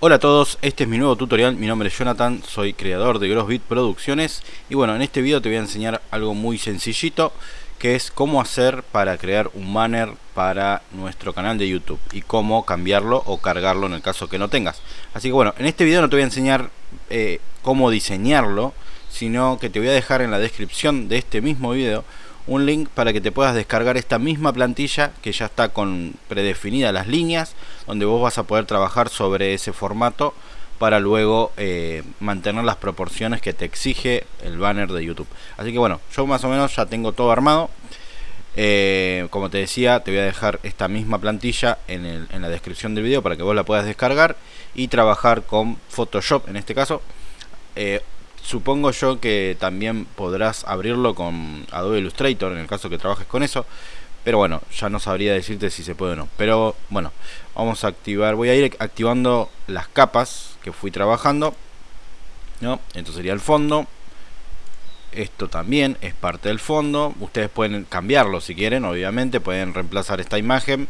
Hola a todos, este es mi nuevo tutorial, mi nombre es Jonathan, soy creador de Grossbit Producciones y bueno, en este video te voy a enseñar algo muy sencillito que es cómo hacer para crear un banner para nuestro canal de YouTube y cómo cambiarlo o cargarlo en el caso que no tengas. Así que bueno, en este video no te voy a enseñar eh, cómo diseñarlo, sino que te voy a dejar en la descripción de este mismo video un link para que te puedas descargar esta misma plantilla que ya está con predefinidas las líneas donde vos vas a poder trabajar sobre ese formato para luego eh, mantener las proporciones que te exige el banner de YouTube. Así que bueno, yo más o menos ya tengo todo armado. Eh, como te decía, te voy a dejar esta misma plantilla en, la descripción del video para que vos la puedas descargar y trabajar con Photoshop en este caso. Eh, Supongo yo que también podrás abrirlo con Adobe Illustrator en el caso que trabajes con eso. Pero bueno, ya no sabría decirte si se puede o no. Pero bueno, vamos a activar. Voy a ir activando las capas que fui trabajando. ¿no? Esto sería el fondo. Esto también es parte del fondo. Ustedes pueden cambiarlo si quieren, obviamente. Pueden reemplazar esta imagen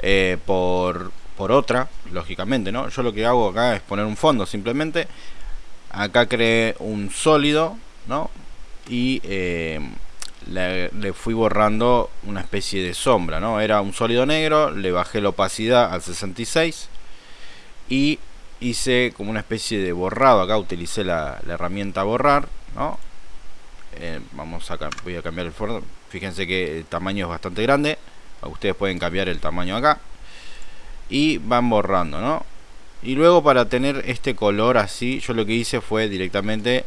eh, por, por otra, lógicamente. ¿no? Yo lo que hago acá es poner un fondo simplemente acá creé un sólido ¿no? y eh, le, fui borrando una especie de sombra ¿no? era un sólido negro le bajé la opacidad al 66 y hice como una especie de borrado acá utilicé la, herramienta borrar ¿no? Eh, vamos a voy a cambiar el fondo fíjense que el tamaño es bastante grande ustedes pueden cambiar el tamaño acá y van borrando ¿no? Y luego para tener este color así yo lo que hice fue directamente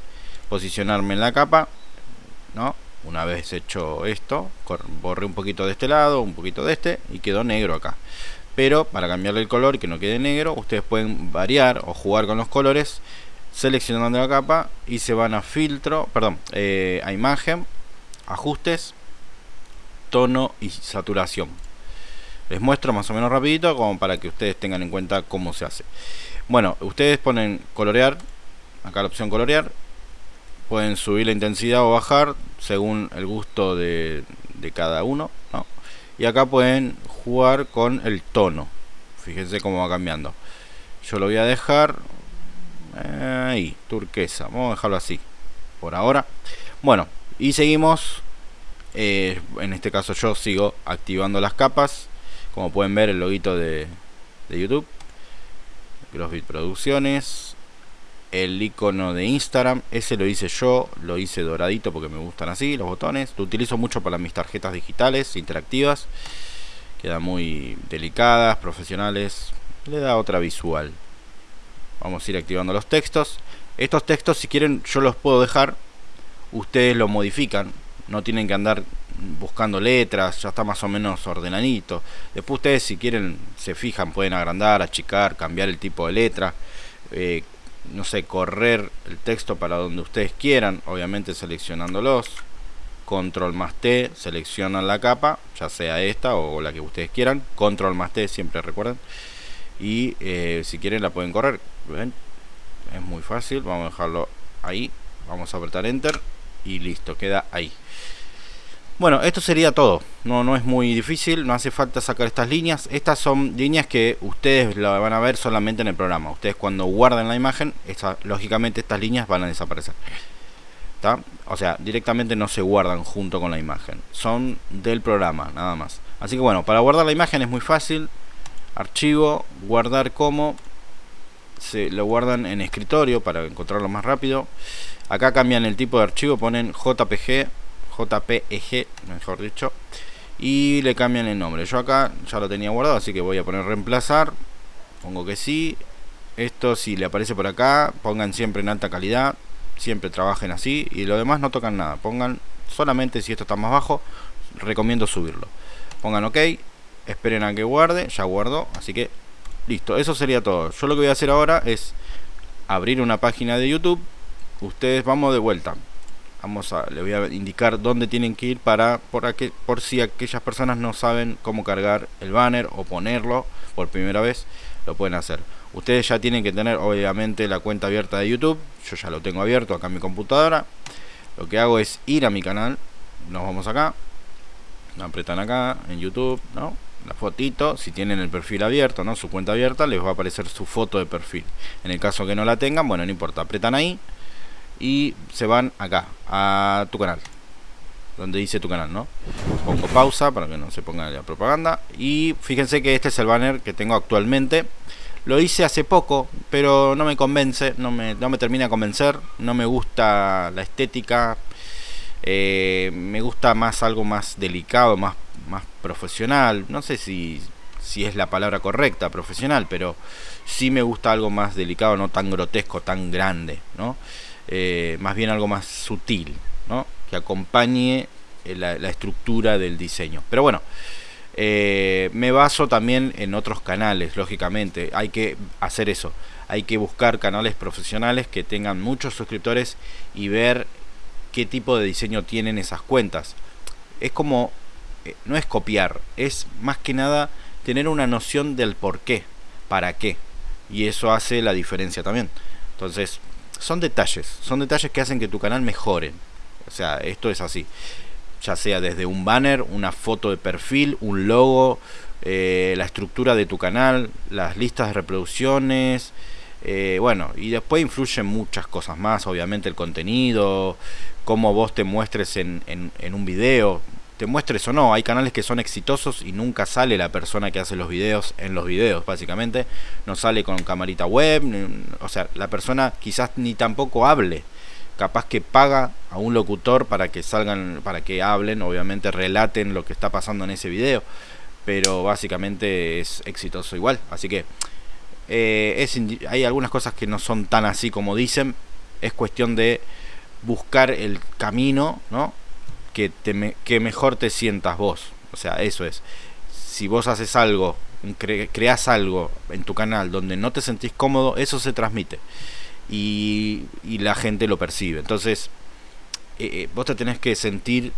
posicionarme en la capa no una vez hecho esto borré un poquito de este lado un poquito de este y quedó negro acá. Pero para cambiarle el color que no quede negro ustedes pueden variar o jugar con los colores seleccionando la capa y se van a filtro perdón eh, a imagen ajustes tono y saturación les muestro más o menos rapidito como para que ustedes tengan en cuenta cómo se hace. Bueno ustedes ponen colorear acá la opción colorear. Pueden subir la intensidad o bajar según el gusto de, cada uno y acá pueden jugar con el tono. Fíjense cómo va cambiando. Yo lo voy a dejar ahí, turquesa. Vamos a dejarlo así por ahora. Bueno y seguimos. Eh, en este caso yo sigo activando las capas como pueden ver el loguito de, de YouTube. Crossbit Producciones. El icono de Instagram ese lo hice yo lo hice doradito porque me gustan así los botones. Lo utilizo mucho para mis tarjetas digitales interactivas. Quedan muy delicadas profesionales. Le da otra visual. Vamos a ir activando los textos. Estos textos si quieren yo los puedo dejar. Ustedes lo modifican. No tienen que andar buscando letras, ya está más o menos ordenadito. Después ustedes si quieren se fijan, pueden agrandar, achicar, cambiar el tipo de letra, eh, no sé, correr el texto para donde ustedes quieran, obviamente seleccionándolos. Control más T, seleccionan la capa, ya sea esta o la que ustedes quieran. Control más T, siempre recuerden. Y eh, si quieren la pueden correr. Es muy fácil, vamos a dejarlo ahí. Vamos a apretar Enter y listo, queda ahí. Bueno, esto sería todo. No, no es muy difícil, no hace falta sacar estas líneas. Estas son líneas que ustedes la van a ver solamente en el programa. Ustedes cuando guarden la imagen, lógicamente estas líneas van a desaparecer. O sea, directamente no se guardan junto con la imagen. Son del programa, nada más. Así que bueno, para guardar la imagen es muy fácil. Archivo, guardar como. Se lo guardan en escritorio para encontrarlo más rápido. Acá cambian el tipo de archivo, ponen JPG JPEG, mejor dicho. Y le cambian el nombre. Yo acá ya lo tenía guardado, así que voy a poner reemplazar. Pongo que sí. Esto si le aparece por acá, pongan siempre en alta calidad. Siempre trabajen así. Y lo demás no tocan nada. Pongan solamente si esto está más bajo, recomiendo subirlo. Pongan OK. Esperen a que guarde. Ya guardó. Así que listo. Eso sería todo. Yo lo que voy a hacer ahora es abrir una página de YouTube. Ustedes vamos de vuelta vamos a, le voy a indicar dónde tienen que ir para por, por si aquellas personas no saben cómo cargar el banner o ponerlo por primera vez lo pueden hacer. Ustedes ya tienen que tener obviamente la cuenta abierta de youtube. Yo ya lo tengo abierto acá en mi computadora. Lo que hago es ir a mi canal. Nos vamos acá. Apretan acá en youtube no la fotito, si tienen el perfil abierto, ¿no? Su cuenta abierta, les va a aparecer su foto de perfil. En el caso que no la tengan, bueno, no importa, apretan ahí y se van acá, a tu canal. Donde dice tu canal, ¿no? Pongo pausa para que no se ponga la propaganda. Y fíjense que este es el banner que tengo actualmente. Lo hice hace poco, pero no me convence, no me, no me termina de convencer. No me gusta la estética. Eh, me gusta más algo más delicado, más más profesional. No sé si, si es la palabra correcta, profesional, pero sí me gusta algo más delicado, no tan grotesco, tan grande, ¿no? Eh, más bien algo más sutil, ¿no? Que acompañe eh, la, estructura del diseño. Pero bueno, eh, me baso también en otros canales, lógicamente. Hay que hacer eso. Hay que buscar canales profesionales que tengan muchos suscriptores y ver qué tipo de diseño tienen esas cuentas. Es como no es copiar, es más que nada tener una noción del por qué, para qué. Y eso hace la diferencia también. Entonces, son detalles, son detalles que hacen que tu canal mejore. O sea, esto es así. Ya sea desde un banner, una foto de perfil, un logo, eh, la estructura de tu canal, las listas de reproducciones. Eh, bueno, y después influyen muchas cosas más, obviamente el contenido, cómo vos te muestres en, en un video te muestres o no. Hay canales que son exitosos y nunca sale la persona que hace los videos en los videos, básicamente. No sale con camarita web, o sea, la persona quizás ni tampoco hable. Capaz que paga a un locutor para que salgan, para que hablen, obviamente relaten lo que está pasando en ese video. Pero básicamente es exitoso igual. Así que eh, es, hay algunas cosas que no son tan así como dicen. Es cuestión de buscar el camino, ¿no? Que, te que mejor te sientas vos. O sea, eso es. Si vos haces algo, creas algo en tu canal donde no te sentís cómodo, eso se transmite. Y, y la gente lo percibe. Entonces, eh, eh, vos te tenés que sentir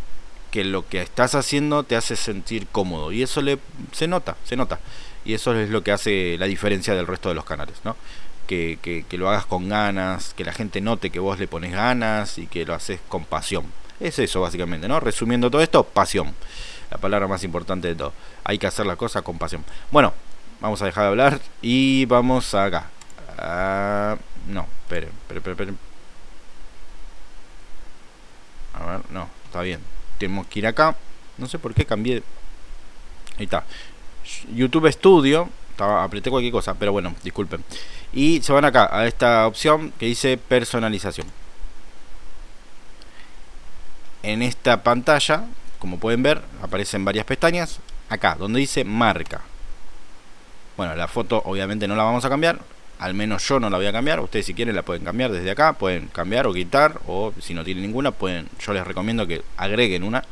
que lo que estás haciendo te hace sentir cómodo. Y eso le, se nota, se nota. Y eso es lo que hace la diferencia del resto de los canales, ¿no? Que, que, que lo hagas con ganas, que la gente note que vos le pones ganas y que lo haces con pasión. Es eso básicamente, ¿no? Resumiendo todo esto, pasión. La palabra más importante de todo. Hay que hacer la cosa con pasión. Bueno, vamos a dejar de hablar y vamos acá. Uh, no, esperen, esperen, esperen. A ver, no, está bien. Tenemos que ir acá. No sé por qué cambié. Ahí está. YouTube Studio. Estaba, apreté cualquier cosa, pero bueno, disculpen. Y se van acá a esta opción que dice personalización en esta pantalla, como pueden ver, aparecen varias pestañas. Acá, donde dice marca. Bueno, la foto obviamente no la vamos a cambiar. Al menos yo no la voy a cambiar. Ustedes si quieren la pueden cambiar desde acá. Pueden cambiar o quitar. O si no tienen ninguna, pueden. Yo les recomiendo que agreguen una.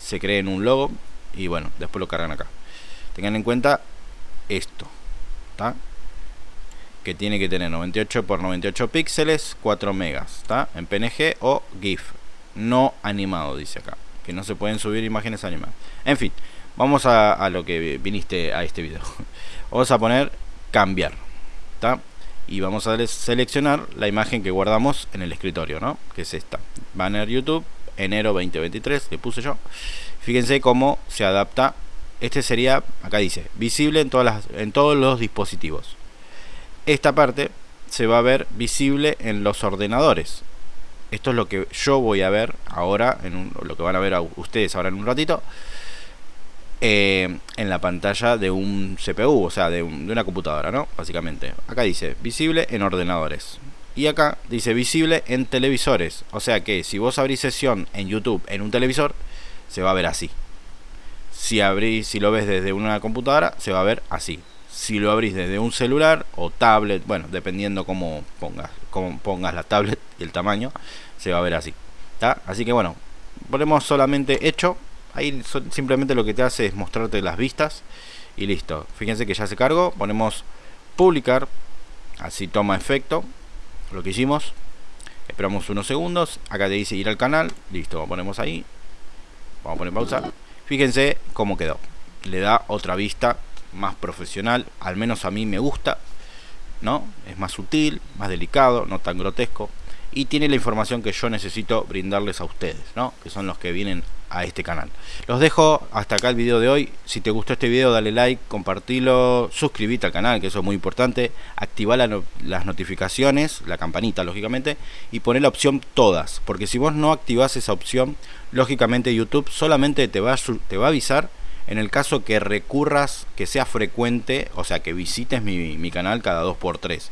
Se creen un logo. Y bueno, después lo cargan acá. Tengan en cuenta esto. ¿Está? Que tiene que tener 98 x 98 píxeles, 4 megas. En PNG o GIF no animado, dice acá. Que no se pueden subir imágenes animadas. En fin, vamos a, lo que viniste a este video. vamos a poner cambiar. Y vamos a seleccionar la imagen que guardamos en el escritorio, ¿no? Que es esta. Banner YouTube, enero 2023, que puse yo. Fíjense cómo se adapta. Este sería, acá dice, visible en, todas las, en todos los dispositivos. Esta parte se va a ver visible en los ordenadores esto es lo que yo voy a ver ahora, en lo que van a ver ustedes ahora en un ratito, eh, en la pantalla de un CPU, o sea, de, una computadora, ¿no? Básicamente. Acá dice visible en ordenadores. Y acá dice visible en televisores. O sea que si vos abrís sesión en YouTube en un televisor, se va a ver así. Si abrís, si lo ves desde una computadora, se va a ver así. Si lo abrís desde un celular o tablet, bueno, dependiendo cómo pongas, cómo pongas la tablet y el tamaño, se va a ver así. Así que bueno, ponemos solamente hecho. Ahí simplemente lo que te hace es mostrarte las vistas y listo. Fíjense que ya se cargó. Ponemos publicar. Así toma efecto lo que hicimos. Esperamos unos segundos. Acá te dice ir al canal. Listo, ponemos ahí. Vamos a poner pausa. Fíjense cómo quedó. Le da otra vista más profesional, al menos a mí me gusta, ¿no? Es más sutil, más delicado, no tan grotesco y tiene la información que yo necesito brindarles a ustedes, ¿no? Que son los que vienen a este canal. Los dejo hasta acá el video de hoy. Si te gustó este video, dale like, compartilo, suscríbete al canal, que eso es muy importante. Activa las notificaciones, la campanita, lógicamente, y poner la opción todas. Porque si vos no activás esa opción, lógicamente YouTube solamente te va, a, te va a avisar en el caso que recurras, que sea frecuente, o sea, que visites mi, mi canal cada 2x3.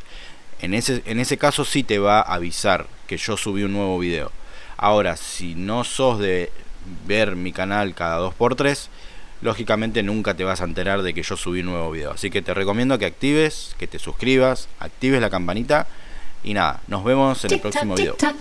En ese, en ese caso sí te va a avisar que yo subí un nuevo video. Ahora, si no sos de ver mi canal cada 2x3, lógicamente nunca te vas a enterar de que yo subí un nuevo video. Así que te recomiendo que actives, que te suscribas, actives la campanita y nada, nos vemos en el próximo video. Chao.